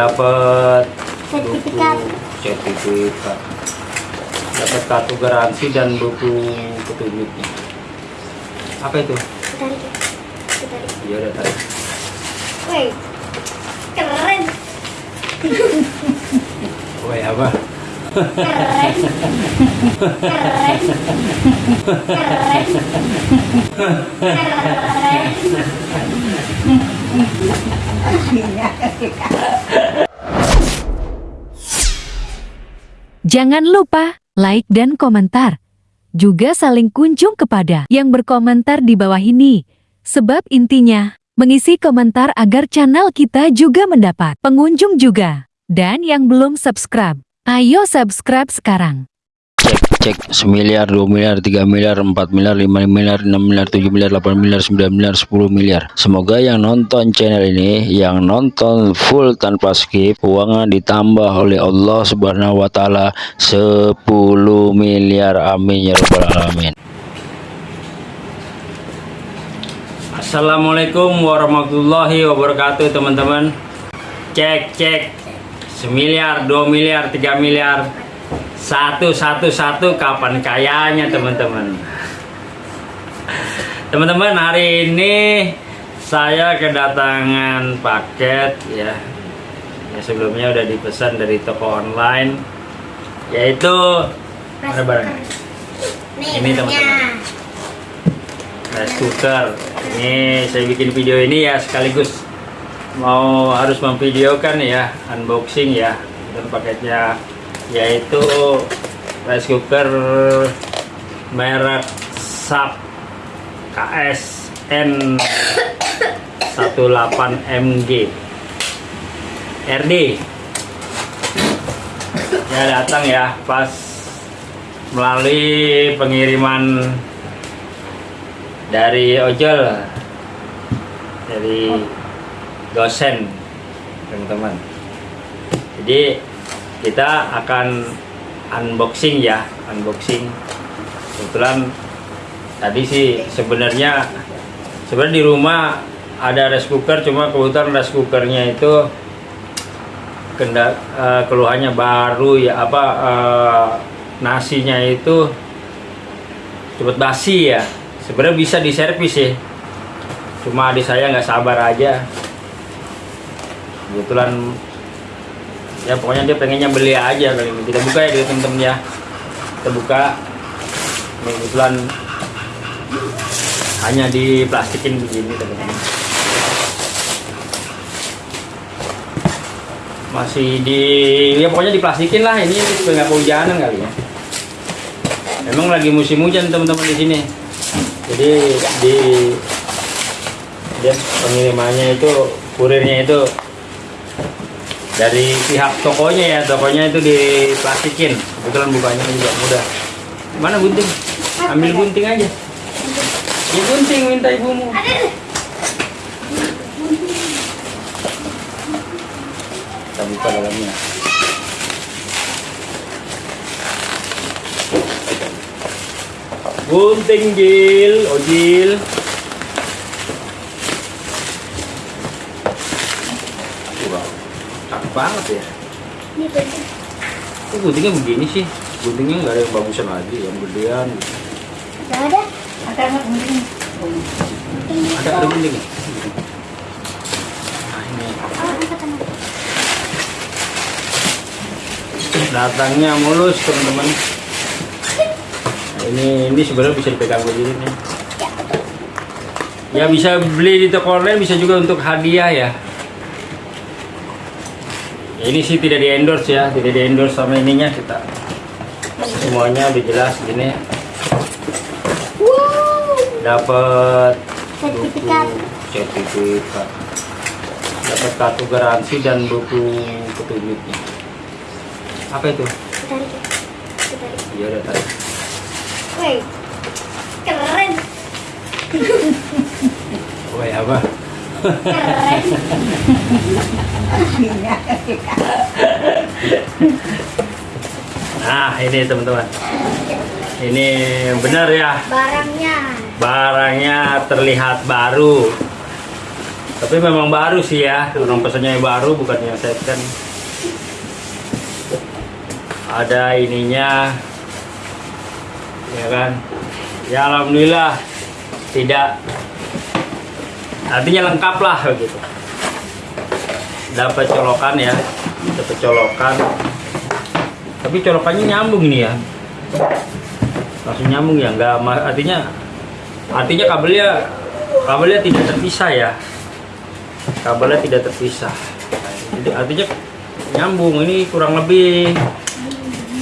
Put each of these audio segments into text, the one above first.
dapat Sertifikat. dapat kartu garansi dan buku petunjuknya apa itu Tarik ya. Tarik. ya udah tarik Woi. Keren. Woi apa Keren. Keren. Keren. Keren. Jangan lupa like dan komentar. Juga saling kunjung kepada yang berkomentar di bawah ini. Sebab intinya, mengisi komentar agar channel kita juga mendapat pengunjung juga. Dan yang belum subscribe, ayo subscribe sekarang. Cek cek semiliar dua miliar tiga miliar empat miliar lima miliar enam miliar tujuh miliar delapan miliar sembilan miliar sepuluh miliar. Semoga yang nonton channel ini yang nonton full tanpa skip uangnya ditambah oleh Allah subhanahu wa ta'ala 10 miliar. Amin ya rabbal alamin. Assalamualaikum warahmatullahi wabarakatuh teman-teman. Cek cek. Semiliar dua miliar tiga miliar satu satu satu kapan kayanya teman-teman. Teman-teman hari ini saya kedatangan paket ya. Yang sebelumnya udah dipesan dari toko online yaitu mana barangnya Nih, Ini, teman-teman. rice cooker. Ini saya bikin video ini ya sekaligus. Mau harus memvideokan ya unboxing ya. Dan paketnya yaitu rice cooker merek SAP KSN 18MG RD ya datang ya pas melalui pengiriman dari ojol dari dosen teman-teman. Jadi kita akan unboxing ya unboxing. Kebetulan tadi sih sebenarnya sebenarnya di rumah ada rice cooker cuma kebetulan rice cookernya itu kenda eh, keluhannya baru ya apa eh, nasinya itu cepet basi ya. Sebenarnya bisa diservis ya cuma adik saya nggak sabar aja. Kebetulan ya pokoknya dia pengennya beli aja kali ini. Kita buka ya dulu temen-temen ya kita buka. Ini kebetulan hanya diplastikin begini teman-teman. Masih di ya pokoknya diplastikin lah. Ini supaya nggak kehujanan kali ya. Memang lagi musim hujan teman-teman di sini. Jadi di dia pengirimannya itu kurirnya itu dari pihak tokonya ya tokonya itu diplastikin. Kebetulan bukanya juga mudah mana gunting? Ambil gunting aja. Ya gunting minta ibumu. Kita buka dalamnya. Gunting Jil. Ojil wow banget ya Ini barangnya. Kok guntingnya begini sih? Guntingnya nggak ada yang bagusan lagi, yang gedean. Nggak ada. Ada nggak mungkin? Ada ada gunting ya? Nah ini datangnya mulus teman-teman. Nah, ini ini sebenarnya bisa dipegang begini nih. Ya bisa beli di toko online, bisa juga untuk hadiah ya. Ini sih tidak di endorse ya, tidak di endorse sama ininya kita. Semuanya udah jelas gini. Wow. Dapat Sertifikat. dapat kartu garansi dan buku petunjuknya apa itu Tarik ya. Tarik. ya udah tarik Woi. Keren. Woi apa Keren. nah ini teman-teman ini benar ya Barangnya. barangnya terlihat baru Tapi memang baru sih ya, orang pesannya yang baru bukan yang second. Ada ininya, ya kan? Ya alhamdulillah tidak artinya lengkap lah begitu. Dapat colokan ya, dapat colokan. Tapi colokannya nyambung ini ya, langsung nyambung ya, nggak ma- artinya artinya kabelnya kabelnya tidak terpisah ya kabelnya tidak terpisah jadi artinya nyambung ini kurang lebih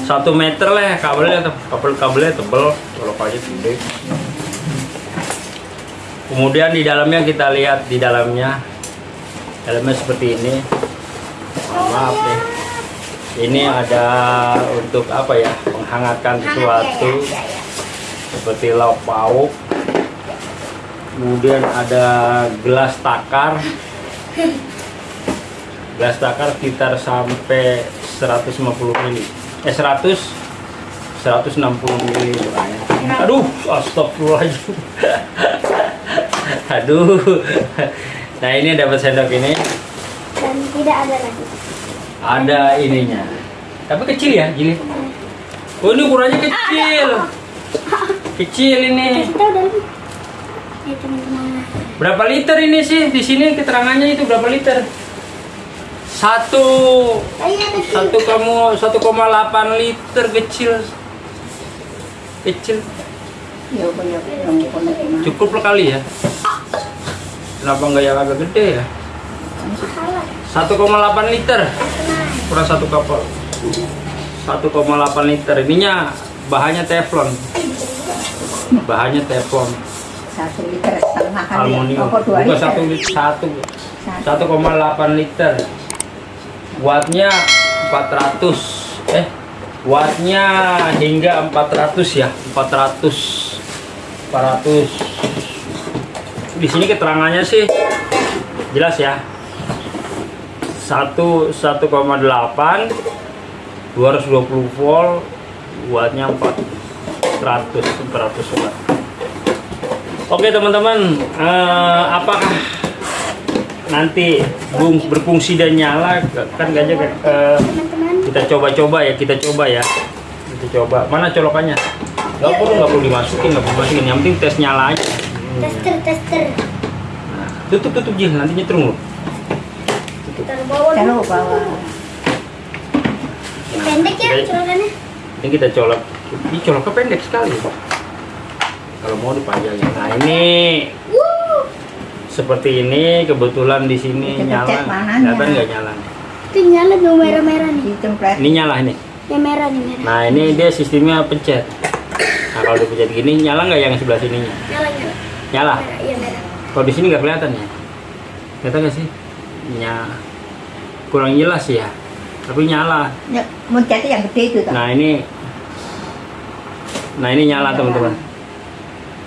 satu meter lah ya kabelnya kabel kabelnya tebel colokannya gede kemudian di dalamnya kita lihat di dalamnya. Dalamnya seperti ini. Mohon maaf nih. Ini ada untuk apa ya? Menghangatkan sesuatu. Ya, ya, ya. seperti lauk pauk. Kemudian ada gelas takar. Gelas takar sekitar sampai 150 mili. Eh 100 160 mili aduh astagfirullahaladzim aduh nah ini dapat sendok ini Dan tidak ada lagi. ada ininya tapi kecil ya jili oh ini ukurannya kecil kecil ini. Berapa liter ini sih? Di sini keterangannya itu berapa liter? Satu, satu kamu, satu koma delapan liter kecil, kecil. Ya, Cukup lah kali ya. Kenapa nggak yang agak gede ya? Salah. Satu koma delapan liter, Tenang. kurang satu kapal. Satu koma delapan liter. Ininya bahannya teflon. Bahannya teflon, satu liter setengah kali aluminium. dua Bukan liter satu liter, satu. Satu. 1,8 liter wattnya 400 eh wattnya hingga 400 ya 400 400 di sini keterangannya sih jelas ya. 1 1,8 220 volt wattnya 400 400 watt. Oke teman-teman, eh, apakah nanti bung berfungsi dan nyala? Kan gajah eh, kita coba-coba ya kita coba ya. Kita coba. Mana colokannya? Nggak perlu nggak perlu dimasukin nggak perlu dimasukin. Yang penting tes nyala aja Tester, tester. nah, tutup tutup jil nanti nyetrum loh Taruh bawah Taruh bawah. Pendek ya colokannya. ini kita colok ini coloknya pendek sekali kalau mau dipajangin nah ini Wuh. seperti ini kebetulan di sini Kita nyala kelihatan nggak nyala Itu nyala tuh merah-merah nih. ini nyala ini Yang merah nih merah. Nah ini dia sistemnya pencet. Nah kalau dipencet gini nyala nggak yang sebelah sininya? Nyala nyala. Nyala. Merah, iya merah. Kalau di sini nggak kelihatan ya? Kelihatan nggak sih? Nya kurang jelas ya. Tapi nyala. ya, mencetnya yang gede itu. Nah ini, nah ini nyala teman-teman.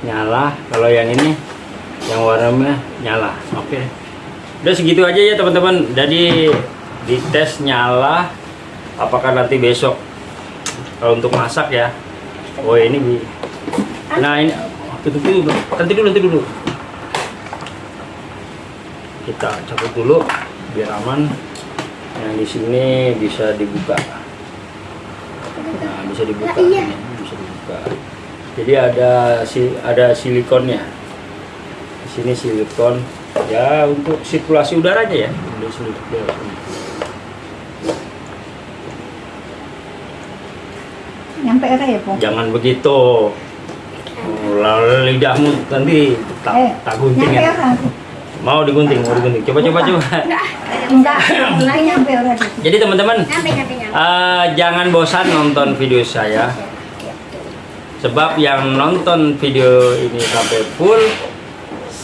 Nyala. Kalau yang ini, yang warna merah nyala. Oke. Udah segitu aja ya teman-teman. Jadi dites nyala. Apakah nanti besok kalau untuk masak ya? Oh ini bi. Nah ini tutup dulu, nanti dulu, nanti dulu. Kita cabut dulu biar aman. Yang di sini bisa dibuka. Nah, bisa dibuka. Nah, iya. Ini bisa dibuka. Jadi ada si ada silikonnya. Di sini silikon ya untuk sirkulasi udaranya ya. Nyampe ya begitu. Oh, lalu lidahmu nanti tak eh tak gunting ya. Mau digunting, mau digunting. Coba coba coba. enggak enggak nyampe Jadi teman-teman eh, jangan bosan nonton video saya. Sebab yang nonton video ini sampai full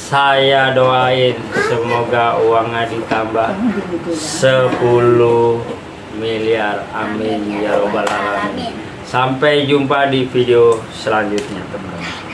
saya doain semoga uangnya ditambah 10 miliar amin ya robbal alamin sampai jumpa di video selanjutnya teman-teman